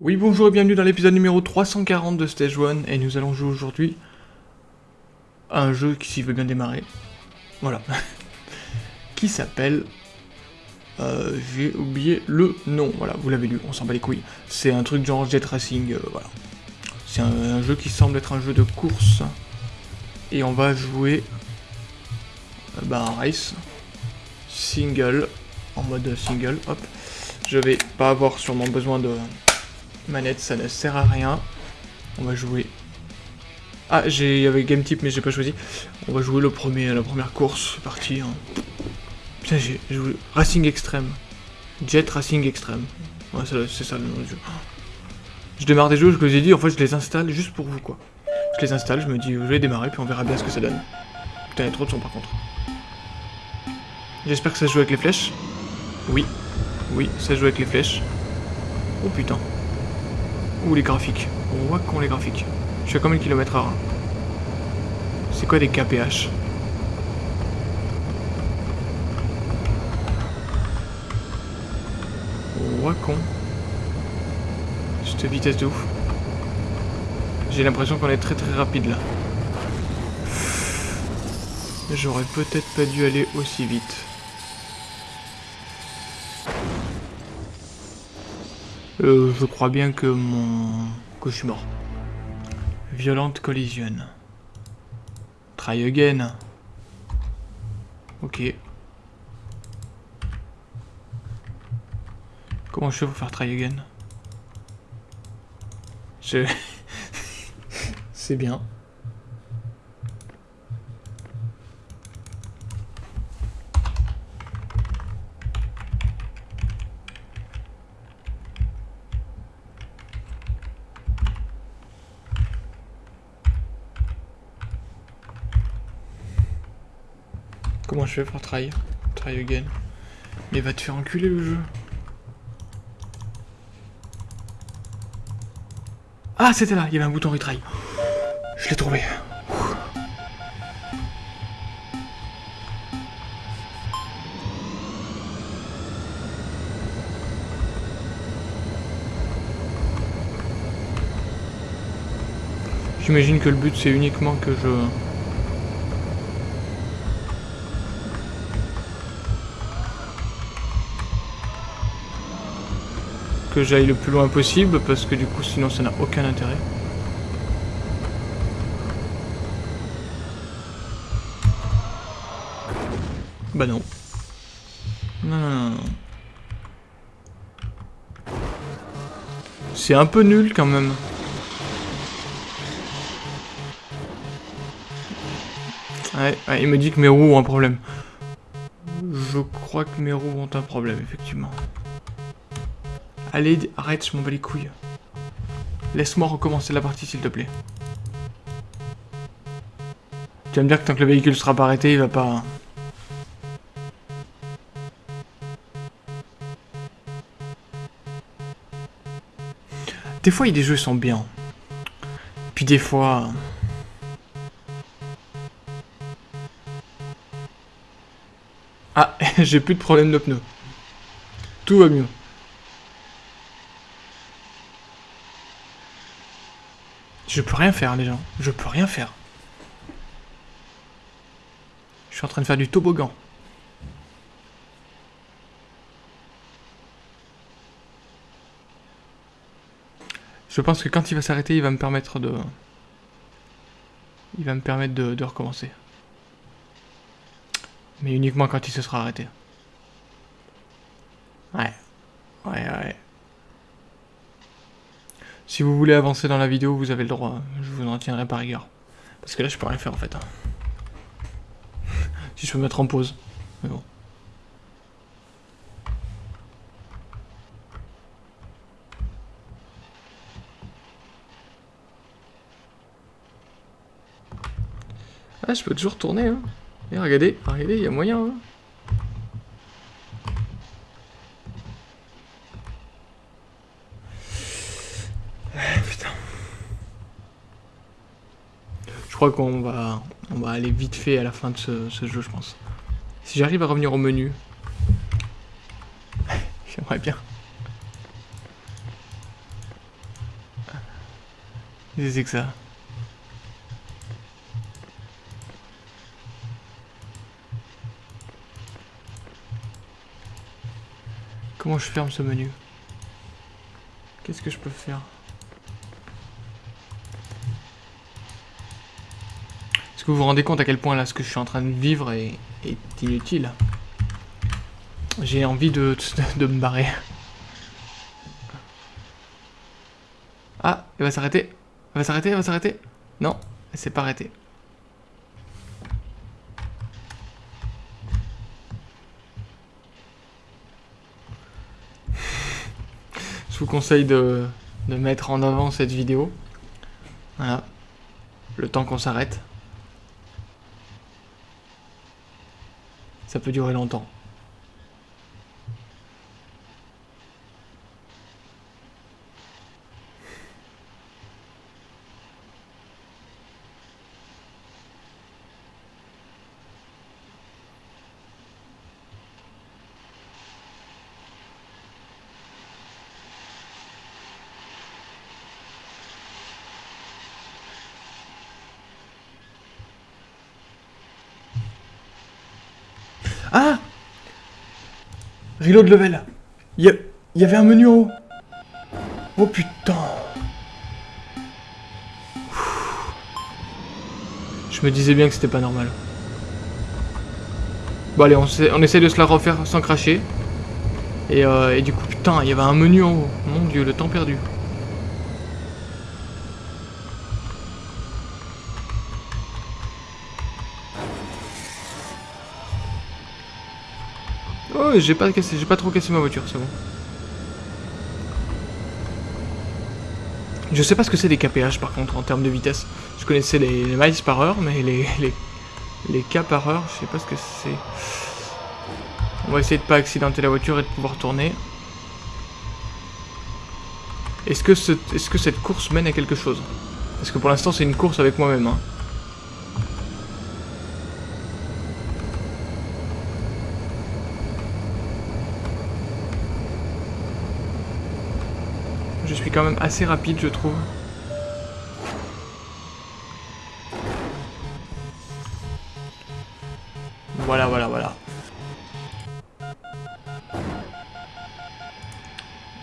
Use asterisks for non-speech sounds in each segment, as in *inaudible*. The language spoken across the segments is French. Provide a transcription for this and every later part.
Oui bonjour et bienvenue dans l'épisode numéro 340 de Stage 1 et nous allons jouer aujourd'hui un jeu qui s'y veut bien démarrer. Voilà. *laughs* qui s'appelle... Euh, J'ai oublié le nom, voilà, vous l'avez lu, on s'en bat les couilles. C'est un truc genre Jet Racing, euh, voilà. C'est un, jeu qui semble être un jeu de course. Et on va jouer... Euh, bah, un race. Single. En mode single, hop. Je vais pas avoir sûrement besoin de manette, ça ne sert à rien. On va jouer... Ah, il y avait game type, mais j'ai pas choisi. On va jouer le premier, la première course, c'est parti. Hein. Putain, j'ai joué Racing Extreme. Jet Racing Extreme. Ouais, c'est ça le nom du jeu. Je démarre des jeux, je vous ai dit, en fait, je les installe juste pour vous, quoi. Je les installe, je me dis, je vais démarrer, puis on verra bien ce que ça donne. Putain, il trop de son, par contre. J'espère que ça joue avec les flèches. Oui. Oui, ça joue avec les flèches. Oh putain. Ouh, les graphiques. On voit les graphiques. Je fais combien de kilomètres heure C'est quoi des KPH On voit con. Cette vitesse de ouf. J'ai l'impression qu'on est très très rapide là. J'aurais peut-être pas dû aller aussi vite. Euh, je crois bien que mon... que je suis mort. Violente collision. Try again. Ok. Comment je fais pour faire try again? Je... *laughs* C'est bien. Comment je fais pour try Try again? Mais va te faire enculer le jeu. Ah, c'était là, il y avait un bouton retry. Je l'ai trouvé. J'imagine que le but c'est uniquement que je... que j'aille le plus loin possible parce que du coup sinon ça n'a aucun intérêt. Bah non. C'est un peu nul quand même. Il me dit que mes roues ont un problème. Je crois que mes roues ont un problème, effectivement. Allez, arrête, je m'en bats les couilles. Laisse-moi recommencer la partie, s'il te plaît. Tu vas me que tant que le véhicule sera pas arrêté, il va pas... Des fois, des jeux sont bien. Puis des fois... Ah, *laughs* j'ai plus de problème de pneus. Tout va mieux. Je peux rien faire, les gens. Je peux rien faire. Je suis en train de faire du toboggan. Je pense que quand il va s'arrêter, il va me permettre de... Il va me permettre de, recommencer. Mais uniquement quand il se sera arrêté. Ouais. Ouais, ouais. Si vous voulez avancer dans la vidéo, vous avez le droit. Je vous en tiendrai par rigueur. Parce que là, je peux rien faire en fait. Hein. *laughs* si je peux mettre en pause. Mais bon. Ah, je peux toujours tourner, hein. Et regardez, regardez, il y a moyen, hein. crois qu'on va, on va aller vite fait à la fin de ce, jeu, je pense. Si j'arrive à revenir au menu... *laughs* J'aimerais bien. C'est que ça? Comment je ferme ce menu? Qu'est-ce que je peux faire? Est-ce que vous vous rendez compte à quel point là ce que je suis en train de vivre est, inutile? J'ai envie *laughs* de, me barrer. Ah, elle va s'arrêter. Elle va s'arrêter, elle va s'arrêter? Non, elle s'est pas arrêtée. Je vous conseille de, de mettre en avant cette vidéo. Voilà. Le temps qu'on s'arrête. Ça peut durer longtemps. Ah Reload level. Il y, avait un menu en haut. Oh putain. Je me disais bien que c'était pas normal. Bon allez, on, on, essaie de se la refaire sans cracher. Et, euh, et du coup, putain, il y avait un menu en haut. Mon dieu, le temps perdu. J'ai pas cassé, j'ai pas trop cassé ma voiture, c'est bon. Je sais pas ce que c'est des KPH par contre en termes de vitesse. Je connaissais les, miles par heure, mais les, les, les K par heure, je sais pas ce que c'est. On va essayer de pas accidenter la voiture et de pouvoir tourner. Est-ce que, est -ce que cette course mène à quelque chose? Parce que pour l'instant c'est une course avec moi-même. Hein. Je suis quand même assez rapide, je trouve. Voilà, voilà, voilà.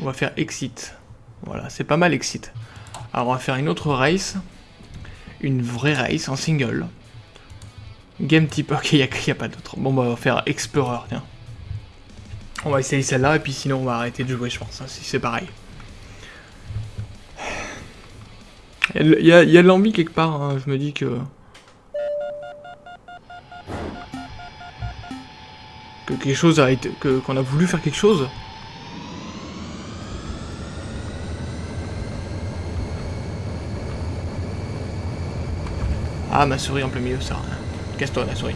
On va faire exit. Voilà, c'est pas mal exit. Alors on va faire une autre race. Une vraie race en single. Game type, ok, il n'y a, pas d'autre. Bon, bah, on va faire Explorer, tiens. On va essayer celle-là, et puis sinon on va arrêter de jouer, je pense, hein, si c'est pareil. Il y a, de l'envie quelque part, hein. je me dis que... Que quelque chose a été... qu'on a voulu faire quelque chose. Ah, ma souris en plein milieu, ça. Casse-toi, la souris.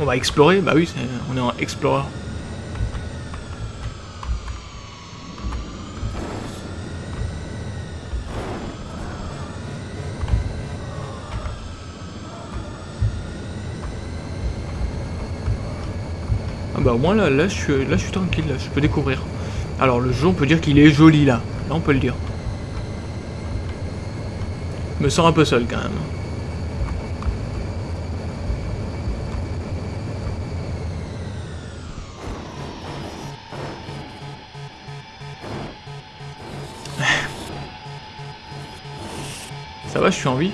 On va explorer Bah oui, on est en Explorer. Bah au moins là, là, je suis, tranquille, là, je peux découvrir. Alors le jeu, on peut dire qu'il est joli là. Là, on peut le dire. Je me sens un peu seul quand même. *sighs* Ça va, je suis en vie?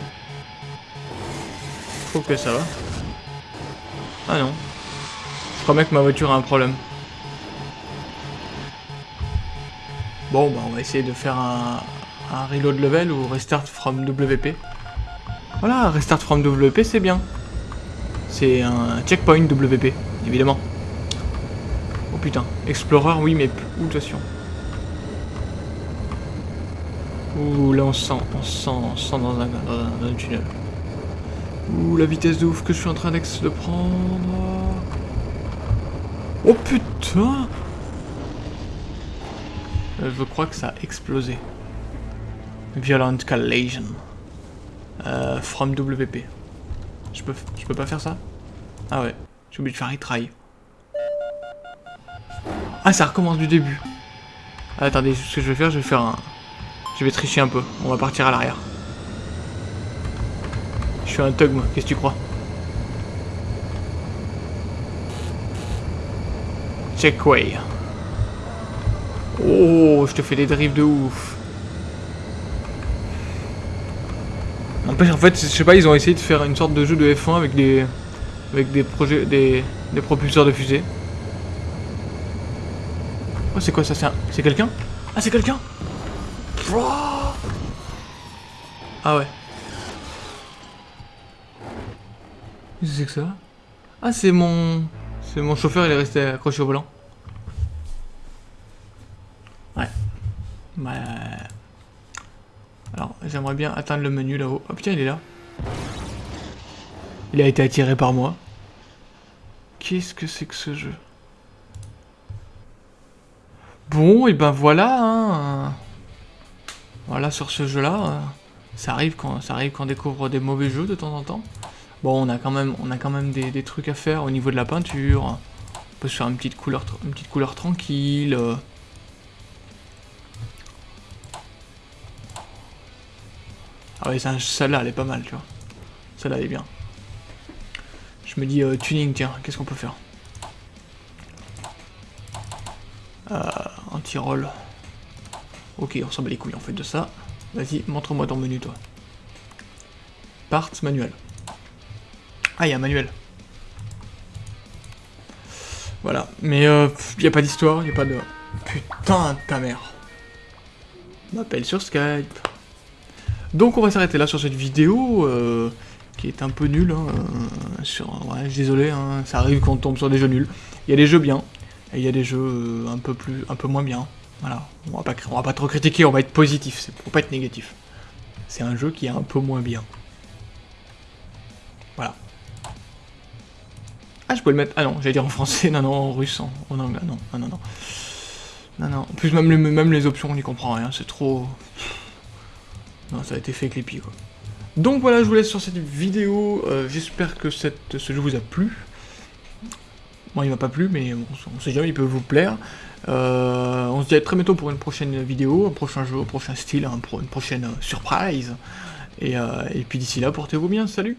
Je trouve que ça va. Ah non. Bien que ma voiture a un problème. Bon, bah on va essayer de faire un, un reload level ou restart from WP. Voilà, restart from WP, c'est bien. C'est un checkpoint WP, évidemment. Oh putain, Explorer, oui, mais où façon? Ouh, là on sent, on sent, on sent dans un, dans un tunnel. Ouh, la vitesse de ouf que je suis en train de prendre. Oh putain euh, Je crois que ça a explosé. Violent collision. Euh, from WP. Je peux, pas faire ça? Ah ouais. J'ai oublié de faire retry. Ah, ça recommence du début. Ah, attendez, ce que je vais faire, je vais faire un... Je vais tricher un peu. On va partir à l'arrière. Je suis un thug, moi. Qu'est-ce que tu crois? Checkway. Oh, je te fais des drifts de ouf. En fait, je sais pas, ils ont essayé de faire une sorte de jeu de F1 avec des, avec des projets, des, des propulseurs de fusée. Oh, c'est quoi ça C'est quelqu'un? Ah, c'est quelqu'un? Ah ouais. Qu'est-ce que c'est que ça? Ah, c'est mon... C'est mon chauffeur, il est resté accroché au volant. Ouais. Bah... Alors, j'aimerais bien atteindre le menu là-haut. Oh putain, il est là. Il a été attiré par moi. Qu'est-ce que c'est que ce jeu? Bon, et ben voilà, hein. Voilà, sur ce jeu-là, euh, ça arrive quand ça arrive quand on découvre des mauvais jeux de temps en temps. Bon, on a quand même, on a quand même des, trucs à faire au niveau de la peinture. On peut se faire une petite couleur, une petite couleur tranquille. Ah ouais, celle-là, elle est pas mal, tu vois. Celle-là, elle est bien. Je me dis, euh, tuning, tiens, qu'est-ce qu'on peut faire? Euh, Anti-roll. Ok, on s'en bat les couilles, en fait, de ça. Vas-y, montre-moi ton menu, toi. Parts manuel. Ah, il y a un manuel. Voilà, mais euh, il n'y a pas d'histoire, il n'y a pas de... Putain de ta mère. M'appelle sur Skype. Donc on va s'arrêter là sur cette vidéo, euh, qui est un peu nulle. Hein, euh, sur, désolé, hein, ça arrive quand on tombe sur des jeux nuls. Il y a des jeux bien, et il y a des jeux euh, un peu plus, un peu moins bien. Voilà, on va pas, on va pas trop critiquer, on va être positif, c'est pour pas être négatif. C'est un jeu qui est un peu moins bien. Voilà. Ah, je peux le mettre. Ah non, j'allais dire en français, non, non, en russe, en, anglais, non, non, non, non. Non, non. En plus, même les, même les options, on n'y comprend rien, c'est trop. Non, ça a été fait Clippy, quoi. Donc voilà, je vous laisse sur cette vidéo. Euh, j'espère que cette, ce jeu vous a plu. Moi, il m'a pas plu, mais on sait jamais, il peut vous plaire. Euh, on se dit à très bientôt pour une prochaine vidéo, un prochain jeu, un prochain style, une prochaine euh, surprise. Et, et puis d'ici là, portez-vous bien, salut